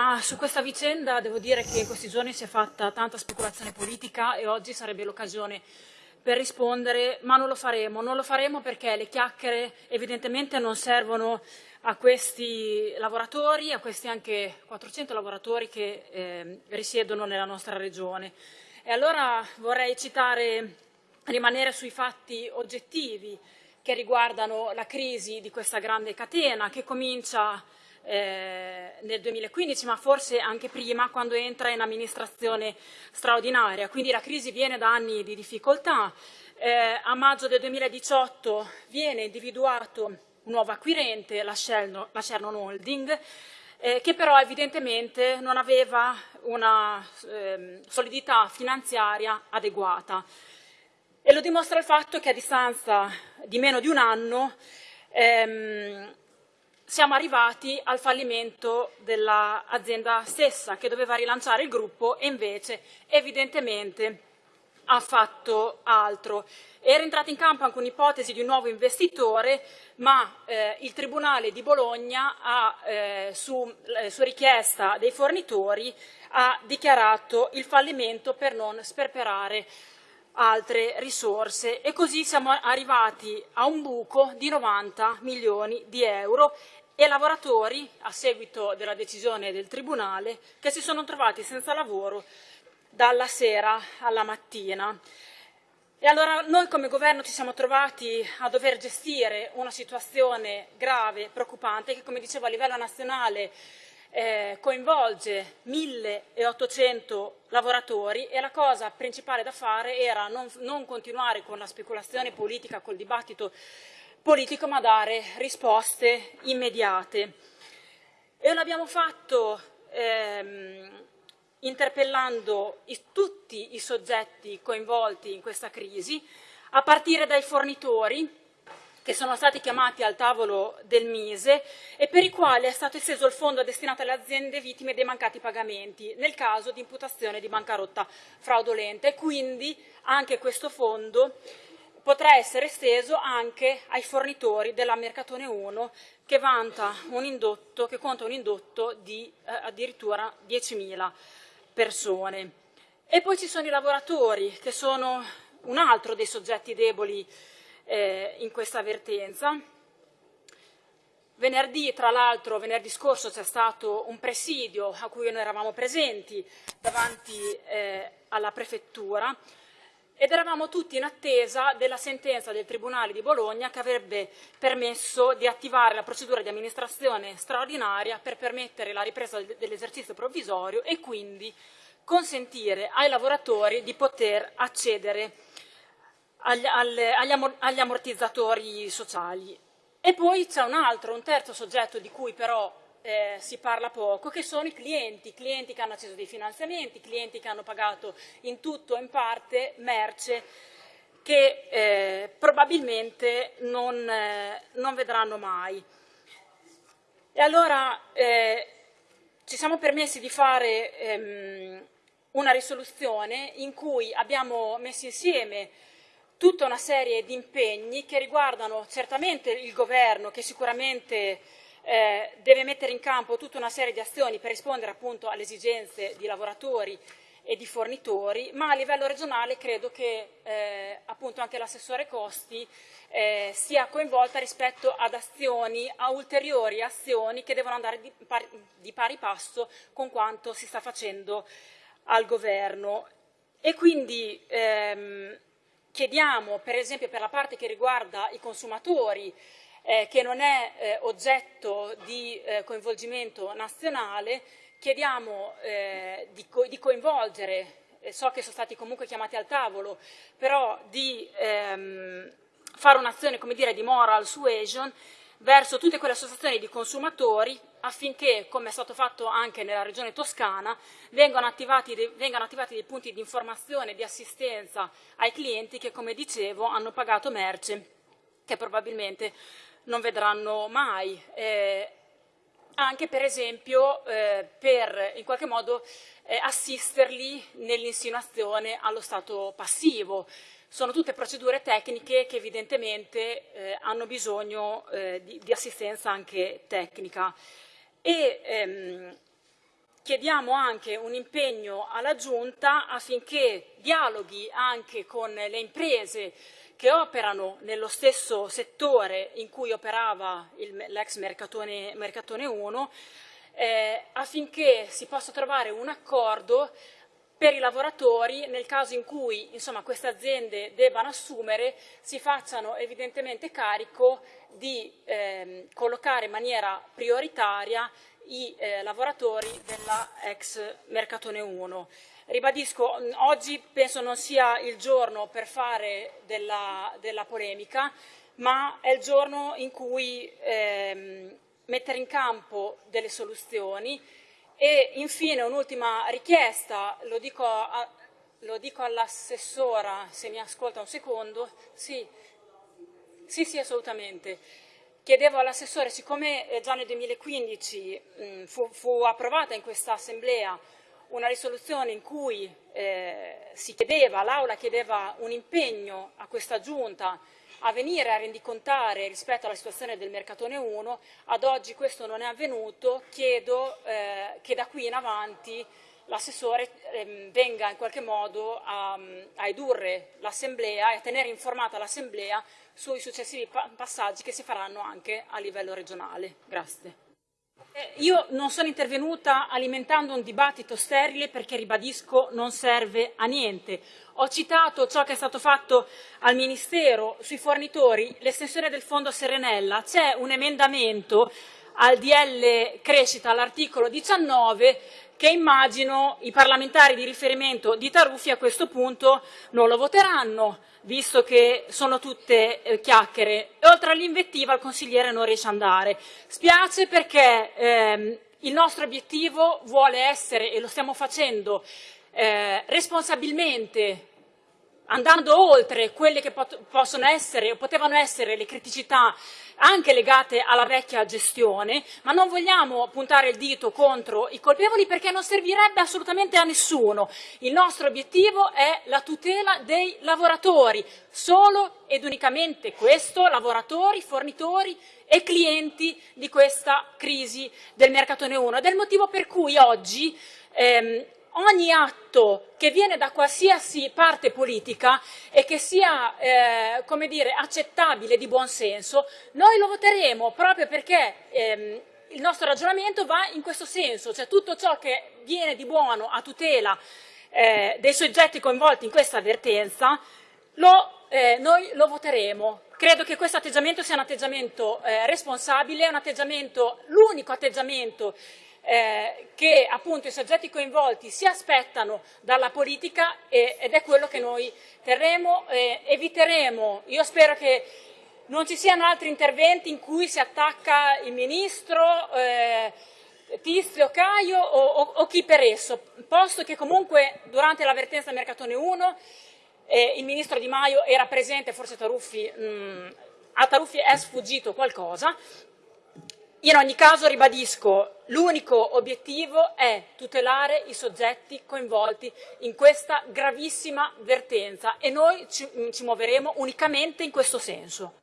Ma su questa vicenda devo dire che in questi giorni si è fatta tanta speculazione politica e oggi sarebbe l'occasione per rispondere, ma non lo faremo. Non lo faremo perché le chiacchiere evidentemente non servono a questi lavoratori, a questi anche 400 lavoratori che eh, risiedono nella nostra regione. E allora vorrei citare, rimanere sui fatti oggettivi che riguardano la crisi di questa grande catena che comincia eh, nel 2015, ma forse anche prima, quando entra in amministrazione straordinaria. Quindi la crisi viene da anni di difficoltà. Eh, a maggio del 2018 viene individuato un nuovo acquirente, la, Shernon, Holding, eh, che però evidentemente non aveva una eh, solidità finanziaria adeguata. E lo dimostra il fatto che a distanza di meno di un anno ehm, siamo arrivati al fallimento dell'azienda stessa che doveva rilanciare il gruppo e invece evidentemente ha fatto altro. Era entrata in campo anche un'ipotesi di un nuovo investitore, ma eh, il Tribunale di Bologna, ha, eh, su, eh, su richiesta dei fornitori, ha dichiarato il fallimento per non sperperare altre risorse e così siamo arrivati a un buco di 90 milioni di euro e lavoratori, a seguito della decisione del Tribunale, che si sono trovati senza lavoro dalla sera alla mattina. E allora noi come governo ci siamo trovati a dover gestire una situazione grave, preoccupante, che come dicevo a livello nazionale eh, coinvolge 1.800 lavoratori e la cosa principale da fare era non, non continuare con la speculazione politica, col dibattito politico, ma dare risposte immediate. E l'abbiamo fatto ehm, interpellando i, tutti i soggetti coinvolti in questa crisi, a partire dai fornitori, che sono stati chiamati al tavolo del Mise e per i quali è stato esteso il fondo destinato alle aziende vittime dei mancati pagamenti nel caso di imputazione di bancarotta fraudolenta e quindi anche questo fondo potrà essere esteso anche ai fornitori della Mercatone 1 che, indotto, che conta un indotto di eh, addirittura 10.000 persone. E poi ci sono i lavoratori che sono un altro dei soggetti deboli eh, in questa avvertenza. Venerdì, tra l'altro, venerdì scorso c'è stato un presidio a cui noi eravamo presenti davanti eh, alla prefettura ed eravamo tutti in attesa della sentenza del Tribunale di Bologna che avrebbe permesso di attivare la procedura di amministrazione straordinaria per permettere la ripresa dell'esercizio provvisorio e quindi consentire ai lavoratori di poter accedere agli, agli ammortizzatori sociali. E poi c'è un altro, un terzo soggetto di cui però eh, si parla poco, che sono i clienti, clienti che hanno acceso dei finanziamenti, clienti che hanno pagato in tutto o in parte merce che eh, probabilmente non, eh, non, vedranno mai. E allora eh, ci siamo permessi di fare ehm, una risoluzione in cui abbiamo messo insieme tutta una serie di impegni che riguardano certamente il governo che sicuramente eh, deve mettere in campo tutta una serie di azioni per rispondere appunto alle esigenze di lavoratori e di fornitori, ma a livello regionale credo che eh, appunto anche l'assessore Costi eh, sia coinvolta rispetto ad azioni, a ulteriori azioni che devono andare di pari, di pari passo con quanto si sta facendo al governo. E quindi ehm, chiediamo, per esempio per la parte che riguarda i consumatori, eh, che non è eh, oggetto di eh, coinvolgimento nazionale, chiediamo eh, di, co di, coinvolgere, so che sono stati comunque chiamati al tavolo, però di ehm, fare un'azione di moral suasion verso tutte quelle associazioni di consumatori affinché, come è stato fatto anche nella regione toscana, vengano attivati, dei, vengano attivati dei punti di informazione e di assistenza ai clienti che, come dicevo, hanno pagato merce che probabilmente non vedranno mai. Eh, anche per esempio eh, per in qualche modo eh, assisterli nell'insinuazione allo stato passivo. Sono tutte procedure tecniche che evidentemente eh, hanno bisogno eh, di, di, assistenza anche tecnica. E, ehm, chiediamo anche un impegno alla Giunta affinché dialoghi anche con le imprese che operano nello stesso settore in cui operava l'ex Mercatone, Mercatone 1 eh, affinché si possa trovare un accordo per i lavoratori nel caso in cui insomma, queste aziende debbano assumere si facciano evidentemente carico di eh, collocare in maniera prioritaria i eh, lavoratori della ex Mercatone 1. Ribadisco, oggi penso non sia il giorno per fare della, della polemica, ma è il giorno in cui ehm, mettere in campo delle soluzioni. E infine un'ultima richiesta, lo dico, dico all'assessora, se mi ascolta un secondo, sì, sì, sì assolutamente. Chiedevo all'assessore, siccome eh, già nel 2015 mh, fu, fu, approvata in questa assemblea una risoluzione in cui eh, si chiedeva, l'Aula chiedeva un impegno a questa Giunta a venire a rendicontare rispetto alla situazione del Mercatone 1, ad oggi questo non è avvenuto, chiedo eh, che da qui in avanti l'assessore ehm, venga in qualche modo a, a edurre l'Assemblea e a tenere informata l'Assemblea sui successivi pa passaggi che si faranno anche a livello regionale. Grazie. Eh, io non sono intervenuta alimentando un dibattito sterile perché, ribadisco, non serve a niente. Ho citato ciò che è stato fatto al Ministero sui fornitori, l'estensione del fondo Serenella. C'è un emendamento al DL Crescita, all'articolo 19, che immagino i parlamentari di riferimento di Taruffi a questo punto non lo voteranno, visto che sono tutte eh, chiacchiere. Oltre all'invettiva il consigliere non riesce ad andare. Spiace perché ehm, il nostro obiettivo vuole essere, e lo stiamo facendo, eh, responsabilmente andando oltre quelle che pot possono essere o potevano essere le criticità anche legate alla vecchia gestione, ma non vogliamo puntare il dito contro i colpevoli perché non servirebbe assolutamente a nessuno. Il nostro obiettivo è la tutela dei lavoratori, solo ed unicamente questo, lavoratori, fornitori e clienti di questa crisi del mercatone 1 ed è il motivo per cui oggi ehm, ogni atto che viene da qualsiasi parte politica e che sia eh, come dire, accettabile di buon senso, noi lo voteremo proprio perché ehm, il nostro ragionamento va in questo senso, cioè tutto ciò che viene di buono a tutela eh, dei soggetti coinvolti in questa avvertenza, lo, eh, noi lo voteremo. Credo che questo atteggiamento sia un atteggiamento eh, responsabile, un atteggiamento, l'unico atteggiamento eh, che appunto i soggetti coinvolti si aspettano dalla politica e, ed è quello che noi terremo, eh, eviteremo, io spero che non ci siano altri interventi in cui si attacca il Ministro, eh, Tizio, Caio o, o, o, chi per esso, posto che comunque durante l'avvertenza Mercatone 1 eh, il Ministro Di Maio era presente, forse Taruffi, mh, mm, a Taruffi è sfuggito qualcosa, in ogni caso ribadisco, l'unico obiettivo è tutelare i soggetti coinvolti in questa gravissima vertenza e noi ci, ci muoveremo unicamente in questo senso.